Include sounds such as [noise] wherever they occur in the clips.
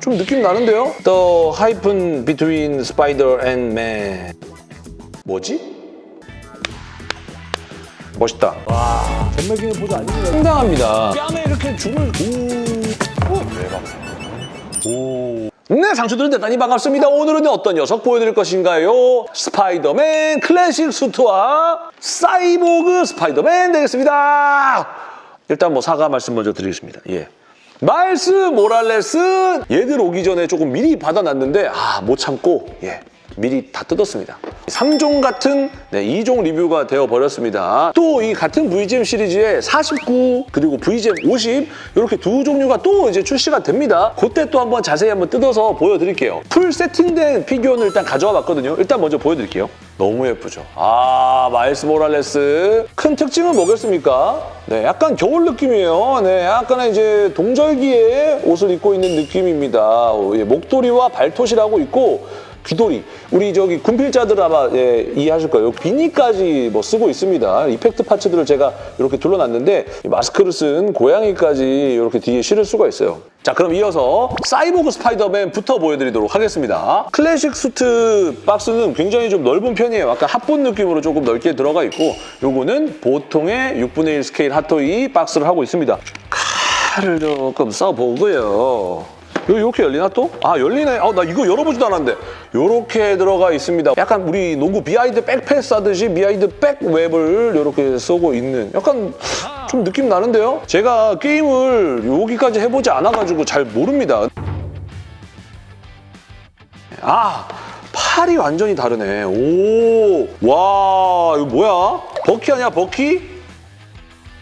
좀 느낌 나는데요? The hyphen between spider and man. 뭐지? 멋있다. 전매기는 보도 아닙니다. 상당합니다. 뺨에 이렇게 줌을 오, 오. 대박. 오. 네, 상추들은 대단히 반갑습니다. 오늘은 어떤 녀석 보여드릴 것인가요? 스파이더맨 클래식 수트와 사이보그 스파이더맨 되겠습니다. 일단 뭐 사과 말씀 먼저 드리겠습니다. 예. 마일스 모랄레스. 얘들 오기 전에 조금 미리 받아놨는데 아 못 참고 예 미리 다 뜯었습니다. 3종 같은 네, 2종 리뷰가 되어버렸습니다. 또 이 같은 VGM 시리즈에 49 그리고 VGM 50 이렇게 두 종류가 또 이제 출시가 됩니다. 그때 또 한번 자세히 한번 뜯어서 보여드릴게요. full 세팅된 피규어를 일단 가져와 봤거든요. 일단 먼저 보여드릴게요. 너무 예쁘죠? 아, 마일스 모랄레스. 큰 특징은 뭐겠습니까? 네, 약간 겨울 느낌이에요. 네, 약간의 이제 동절기에 옷을 입고 있는 느낌입니다. 어, 예, 목도리와 발토시라고 있고 귀돌이. 우리 저기 군필자들 아마 예, 이해하실 거예요. 비니까지 뭐 쓰고 있습니다. effect parts들을 제가 이렇게 둘러놨는데 이 마스크를 쓴 고양이까지 이렇게 뒤에 실을 수가 있어요. 자 그럼 이어서 사이보그 스파이더맨부터 보여드리도록 하겠습니다. 클래식 수트 박스는 굉장히 좀 넓은 편이에요. 약간 합본 느낌으로 조금 넓게 들어가 있고 요거는 보통의 6분의 1 스케일 핫토이 박스를 하고 있습니다. 칼을 조금 써보고요. 이렇게 열리나 또? 아 열리네. 아, 나 이거 열어보지도 않았는데. 이렇게 들어가 있습니다. 약간 우리 농구 behind back pass 하듯이 behind back web을 이렇게 쓰고 있는 약간 좀 느낌 나는데요? 제가 게임을 여기까지 해보지 않아가지고 잘 모릅니다. 아 팔이 완전히 다르네. 오, 와 이거 뭐야? 버키 아니야 버키?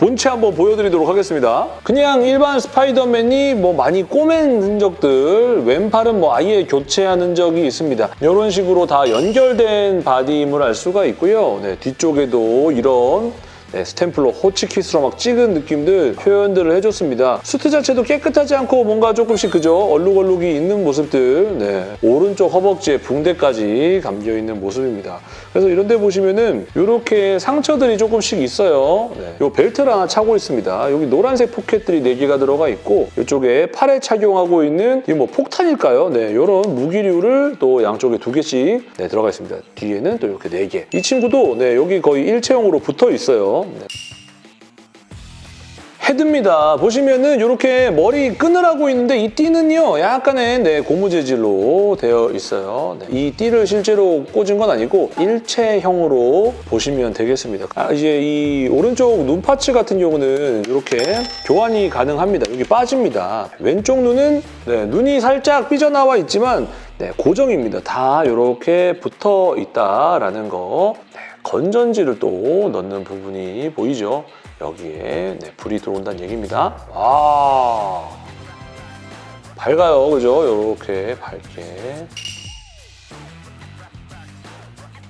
본체 한번 보여드리도록 하겠습니다. 그냥 일반 스파이더맨이 뭐 많이 꼬맨 흔적들, 왼팔은 뭐 아예 교체한 흔적이 있습니다. 이런 식으로 다 연결된 바디임을 알 수가 있고요. 네, 뒤쪽에도 이런 네, staple로 호치키스로 막 찍은 느낌들 표현들을 해줬습니다. 수트 자체도 깨끗하지 않고 뭔가 조금씩 그죠 얼룩얼룩이 있는 모습들 네, 오른쪽 허벅지에 붕대까지 감겨있는 모습입니다. 그래서 이런 데 보시면은 이렇게 상처들이 조금씩 있어요. 네, 요 벨트를 하나 차고 있습니다. 여기 노란색 포켓들이 4개가 들어가 있고 이쪽에 팔에 착용하고 있는 이 뭐 폭탄일까요? 네, 이런 무기류를 또 양쪽에 두 개씩 네, 들어가 있습니다. 뒤에는 또 이렇게 4개. 이 친구도 네, 여기 거의 일체형으로 붙어 있어요. 네. 헤드입니다. 보시면은 이렇게 머리 끈을 하고 있는데 이 띠는요 약간의 네, 고무 재질로 되어 있어요. 네, 이 띠를 실제로 꽂은 건 아니고 일체형으로 보시면 되겠습니다. 아, 이제 이 오른쪽 눈 파츠 같은 경우는 이렇게 교환이 가능합니다. 여기 빠집니다. 왼쪽 눈은 네, 눈이 살짝 삐져나와 있지만 네, 고정입니다. 다 이렇게 붙어 있다라는 거. 네, 건전지를 또 넣는 부분이 보이죠? 여기에 네, 불이 들어온다는 얘기입니다. 와 밝아요, 그죠? 이렇게 밝게.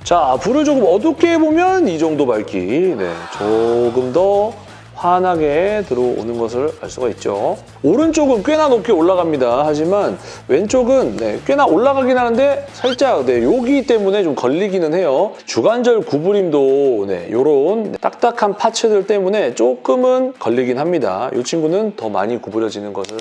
자, 불을 조금 어둡게 해보면 이 정도 밝기. 네, 조금 더 환하게 들어오는 것을 알 수가 있죠. 오른쪽은 꽤나 높게 올라갑니다. 하지만 왼쪽은 네, 꽤나 올라가긴 하는데 살짝 네, 여기 때문에 좀 걸리기는 해요. 주관절 구부림도 네, 이런 딱딱한 파츠들 때문에 조금은 걸리긴 합니다. 이 친구는 더 많이 구부려지는 것을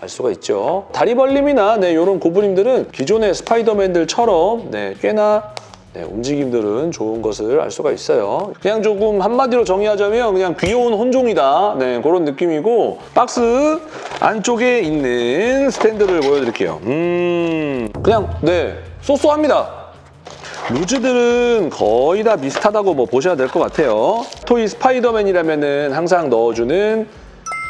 알 수가 있죠. 다리 벌림이나 네, 이런 구부림들은 기존의 스파이더맨들처럼 네, 꽤나 네, 움직임들은 좋은 것을 알 수가 있어요. 그냥 조금 한마디로 정의하자면 그냥 귀여운 혼종이다. 네, 그런 느낌이고 박스 안쪽에 있는 스탠드를 보여드릴게요. 음, 그냥 네, so so합니다. loose들은 거의 다 비슷하다고 뭐 보셔야 될 것 같아요. 토이 스파이더맨이라면 항상 넣어주는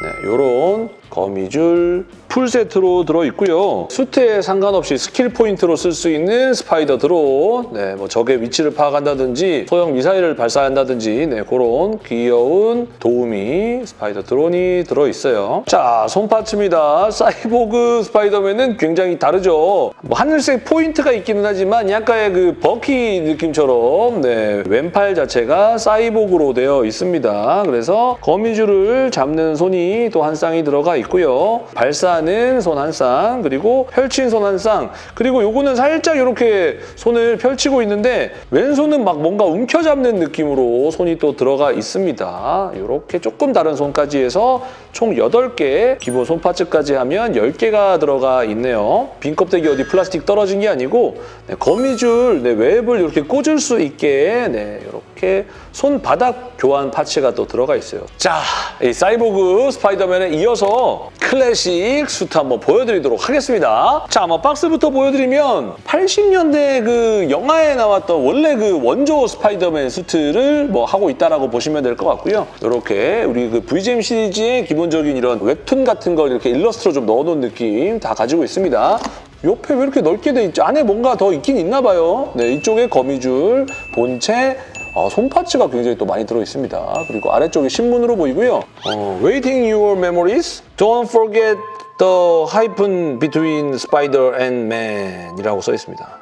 네, 요런 거미줄 풀 세트로 들어있고요. 수트에 상관없이 skill point로 쓸 수 있는 스파이더 드론, 네, 뭐 적의 위치를 파악한다든지 소형 미사일을 발사한다든지 네, 그런 귀여운 도우미 스파이더 드론이 들어있어요. 자, 손parts입니다. 사이보그 스파이더맨은 굉장히 다르죠. 뭐 하늘색 포인트가 있기는 하지만 약간의 그 버키 느낌처럼 네, 왼팔 자체가 사이보그로 되어 있습니다. 그래서 거미줄을 잡는 손이 또 한 쌍이 들어가 있고요. 발사하는 손 한 쌍, 그리고 펼친 손 한 쌍, 그리고 요거는 살짝 이렇게 손을 펼치고 있는데 왼손은 막 뭔가 움켜잡는 느낌으로 손이 또 들어가 있습니다. 이렇게 조금 다른 손까지 해서 총 8개, 기본 손 parts까지 하면 10개가 들어가 있네요. 빈 껍데기 어디 플라스틱 떨어진 게 아니고 네, 거미줄 네, 웹을 이렇게 꽂을 수 있게 네, 이렇게 손바닥 교환 parts가 또 들어가 있어요. 자, 이 사이보그 스파이더맨에 이어 서 클래식 수트 한번 보여드리도록 하겠습니다. 자, 아마 박스부터 보여드리면 80년대 그 영화에 나왔던 원래 그 원조 스파이더맨 수트를 뭐 하고 있다라고 보시면 될 것 같고요. 이렇게 우리 그 VGM 시리즈의 기본적인 이런 웹툰 같은 걸 이렇게 일러스트로 좀 넣어놓은 느낌 다 가지고 있습니다. 옆에 왜 이렇게 넓게 돼 있지? 안에 뭔가 더 있긴 있나 봐요. 네, 이쪽에 거미줄, 본체, 어, 손파츠가 굉장히 또 많이 들어있습니다. 그리고 아래쪽에 신문으로 보이고요. 어, Waiting your memories. Don't forget the hyphen between spider and man 이라고 써 있습니다.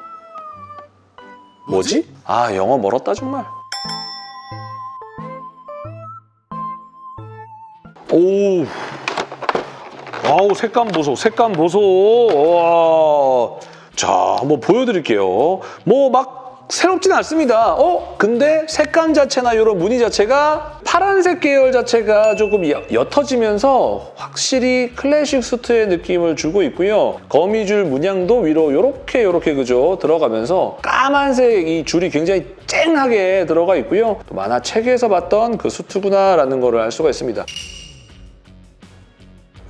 뭐지? 아, 영어 멀었다 정말. 오, 와우 색감 보소 색감 보소 와. 자 한번 보여드릴게요 뭐 막 새롭진 않습니다. 어? 근데 색감 자체나 이런 무늬 자체가 파란색 계열 자체가 조금 옅- 옅어지면서 확실히 클래식 수트의 느낌을 주고 있고요. 거미줄 문양도 위로 요렇게 요렇게 그죠 들어가면서 까만색 이 줄이 굉장히 쨍하게 들어가 있고요. 또 만화책에서 봤던 그 수트구나라는 거를 알 수가 있습니다.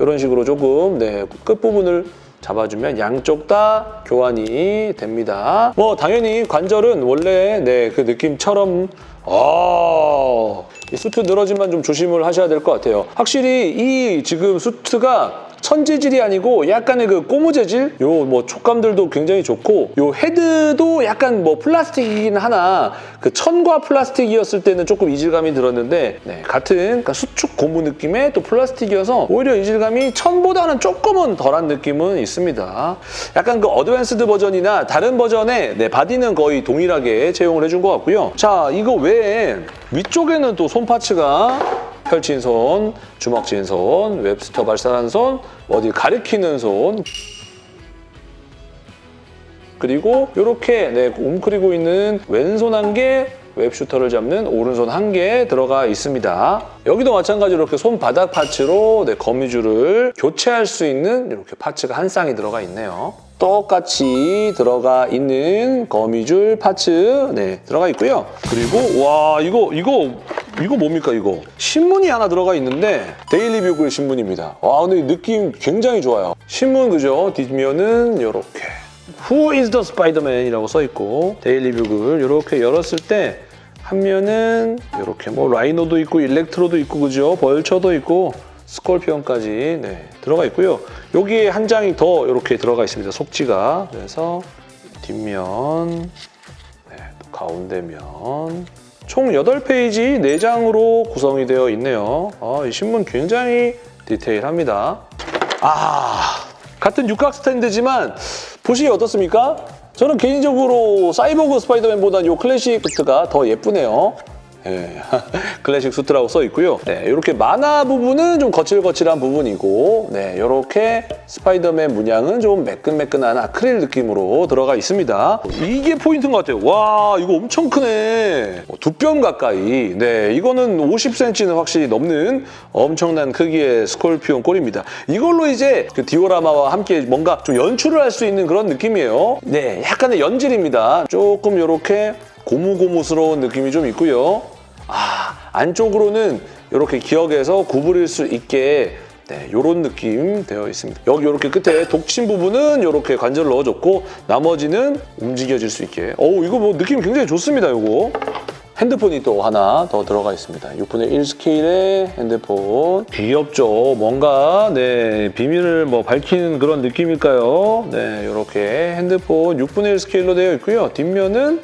이런 식으로 조금 네, 끝부분을 잡아주면 양쪽 다 교환이 됩니다. 뭐 당연히 관절은 원래 네, 그 느낌처럼 아, 이 수트 늘어짐만 좀 조심을 하셔야 될 것 같아요. 확실히 이 지금 수트가 천재질이 아니고 약간의 그 고무 재질 요 뭐 촉감들도 굉장히 좋고 요 헤드도 약간 뭐 플라스틱이긴 하나 그 천과 플라스틱이었을 때는 조금 이질감이 들었는데 네, 같은 그러니까 수축 고무 느낌의 또 플라스틱이어서 오히려 이질감이 천보다는 조금은 덜한 느낌은 있습니다. 약간 그 advanced 버전이나 다른 버전의 네, body는 거의 동일하게 채용을 해준 것 같고요. 자 이거 외에 위쪽에는 또 손parts가 펼친 손, 주먹진 손, web shooter 발사한 손, 어디 가리키는 손 그리고 이렇게 네, 웅크리고 있는 왼손 한 개, web shooter를 잡는 오른손 한 개 들어가 있습니다. 여기도 마찬가지로 이렇게 손바닥 parts로 네, 거미줄을 교체할 수 있는 이렇게 parts가 한 쌍이 들어가 있네요. 똑같이 들어가 있는 거미줄 parts 네, 들어가 있고요. 그리고 와 이거 이거 이거 뭡니까 이거 신문이 하나 들어가 있는데 Daily Bugle 신문입니다. 와 근데 이 느낌 굉장히 좋아요. 신문 그죠? 뒷면은 이렇게 Who is the Spider-Man? 이라고 써있고 Daily Bugle 이렇게 열었을 때 한 면은 이렇게 뭐 라이노도 있고 일렉트로도 있고 그죠? 벌처도 있고 스콜피온까지 네, 들어가 있고요. 여기에 한 장이 더 이렇게 들어가 있습니다. 속지가 그래서 뒷면 네, 또 가운데면 총 8페이지 4장으로 구성이 되어 있네요. 아, 이 신문 굉장히 디테일합니다. 아, 같은 육각 스탠드지만 보시기 어떻습니까? 저는 개인적으로 사이보그 스파이더맨보다는 이 클래식 수트가 더 예쁘네요. 예, [laughs] 클래식 수트라고 써 있고요. 네, 이렇게 만화 부분은 좀 거칠거칠한 부분이고, 네, 이렇게 스파이더맨 문양은 좀 매끈매끈한 아크릴 느낌으로 들어가 있습니다. 이게 포인트인 것 같아요. 와, 이거 엄청 크네. 두뼘 가까이. 네, 이거는 50cm는 확실히 넘는 엄청난 크기의 스콜피온 꼴입니다. 이걸로 이제 그 디오라마와 함께 뭔가 좀 연출을 할 수 있는 그런 느낌이에요. 네, 약간의 연질입니다. 조금 이렇게 고무고무스러운 느낌이 좀 있고요. 아, 안쪽으로는 이렇게 기억에서 구부릴 수 있게 네, 이런 느낌 되어 있습니다. 여기 이렇게 끝에 독침 부분은 이렇게 관절을 넣어줬고 나머지는 움직여질 수 있게. 어우, 이거 뭐 느낌 굉장히 좋습니다, 이거. 핸드폰이 또 하나 더 들어가 있습니다. 6분의 1 스케일의 핸드폰. 귀엽죠. 뭔가 네 비밀을 뭐 밝히는 그런 느낌일까요? 네, 이렇게 핸드폰 6분의 1 스케일로 되어 있고요. 뒷면은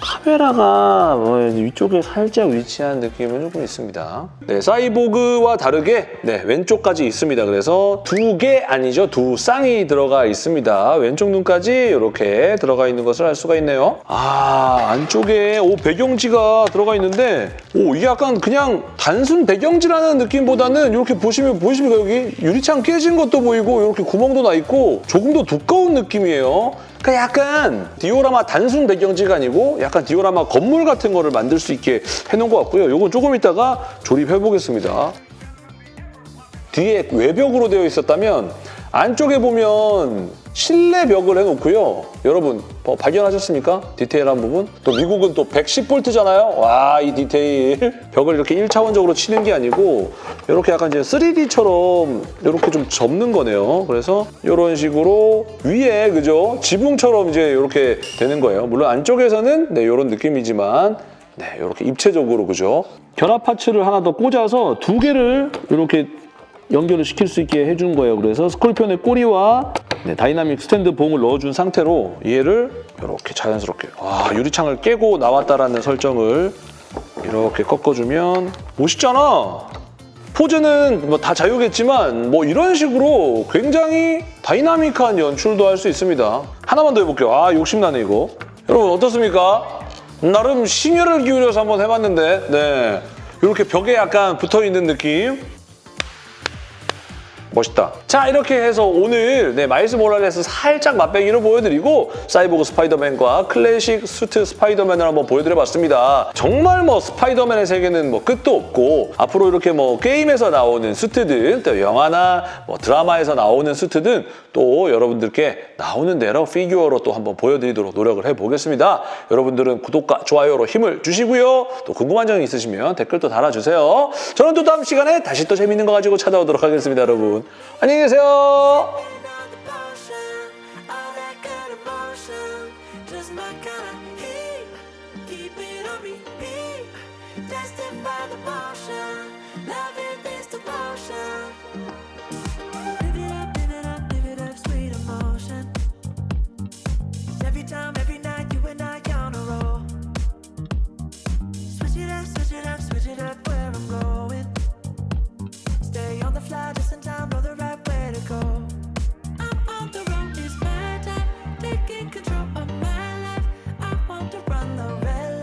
카메라가 뭐 위쪽에 살짝 위치한 느낌은 조금 있습니다. 네, 사이보그와 다르게 네, 왼쪽까지 있습니다. 그래서 두 개 아니죠. 두 쌍이 들어가 있습니다. 왼쪽 눈까지 이렇게 들어가 있는 것을 알 수가 있네요. 아, 안쪽에 오 배경지가 들어가 있는데 오 이게 약간 그냥 단순 배경지라는 느낌보다는 이렇게 보시면 보이십니까 여기 유리창 깨진 것도 보이고 이렇게 구멍도 나 있고 조금 더 두꺼운 느낌이에요. 그러니까 약간 디오라마 단순 배경지가 아니고 약간 디오라마 건물 같은 거를 만들 수 있게 해놓은 것 같고요. 이건 조금 이따가 조립해 보겠습니다. 뒤에 외벽으로 되어 있었다면 안쪽에 보면 실내 벽을 해놓고요. 여러분 어, 발견하셨습니까? 디테일한 부분? 또 미국은 또 110V잖아요. 와, 이 디테일. [laughs] 벽을 이렇게 1차원적으로 치는 게 아니고 이렇게 약간 이제 3D처럼 이렇게 좀 접는 거네요. 그래서 이런 식으로 위에 그죠? 지붕처럼 이제 이렇게 되는 거예요. 물론 안쪽에서는 네, 이런 느낌이지만 네, 이렇게 입체적으로 그죠? 결합 parts를 하나 더 꽂아서 두 개를 이렇게 연결을 시킬 수 있게 해준 거예요. 그래서 스콜피온의 꼬리와 네, 다이나믹 스탠드 봉을 넣어준 상태로 얘를 이렇게 자연스럽게 와 유리창을 깨고 나왔다라는 설정을 이렇게 꺾어주면 멋있잖아. 포즈는 뭐 다 자유겠지만 뭐 이런 식으로 굉장히 다이나믹한 연출도 할 수 있습니다. 하나만 더 해볼게요. 아 욕심나네 이거. 여러분 어떻습니까? 나름 심혈을 기울여서 한번 해봤는데 네 이렇게 벽에 약간 붙어있는 느낌 멋있다. 자 이렇게 해서 오늘 네, 마일스 모랄레스 살짝 맛배기로 보여드리고 사이보그 스파이더맨과 클래식 수트 스파이더맨을 한번 보여드려봤습니다. 정말 뭐 스파이더맨의 세계는 뭐 끝도 없고 앞으로 이렇게 뭐 게임에서 나오는 수트든 또 영화나 뭐 드라마에서 나오는 수트든 또 여러분들께 나오는 대로 피규어로 또 한번 보여드리도록 노력을 해보겠습니다. 여러분들은 구독과 좋아요로 힘을 주시고요. 또 궁금한 점이 있으시면 댓글도 달아주세요. 저는 또 다음 시간에 다시 또 재밌는 거 가지고 찾아오도록 하겠습니다, 여러분. 안녕히 계세요.